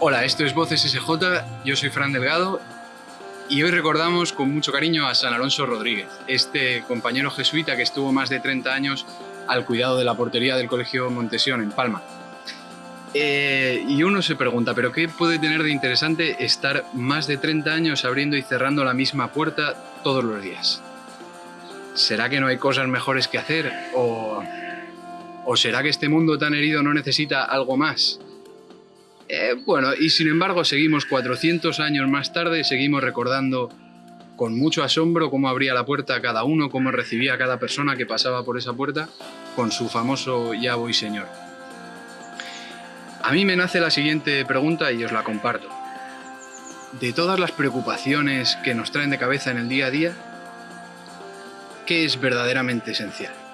Hola, esto es Voces SJ, yo soy Fran Delgado y hoy recordamos con mucho cariño a San Alonso Rodríguez, este compañero jesuita que estuvo más de 30 años al cuidado de la portería del Colegio Montesión en Palma. Eh, y uno se pregunta, ¿pero qué puede tener de interesante estar más de 30 años abriendo y cerrando la misma puerta todos los días? ¿Será que no hay cosas mejores que hacer? ¿O, o será que este mundo tan herido no necesita algo más? Eh, bueno, y sin embargo seguimos 400 años más tarde, seguimos recordando con mucho asombro cómo abría la puerta cada uno, cómo recibía a cada persona que pasaba por esa puerta con su famoso Ya voy señor. A mí me nace la siguiente pregunta y os la comparto. De todas las preocupaciones que nos traen de cabeza en el día a día, ¿qué es verdaderamente esencial?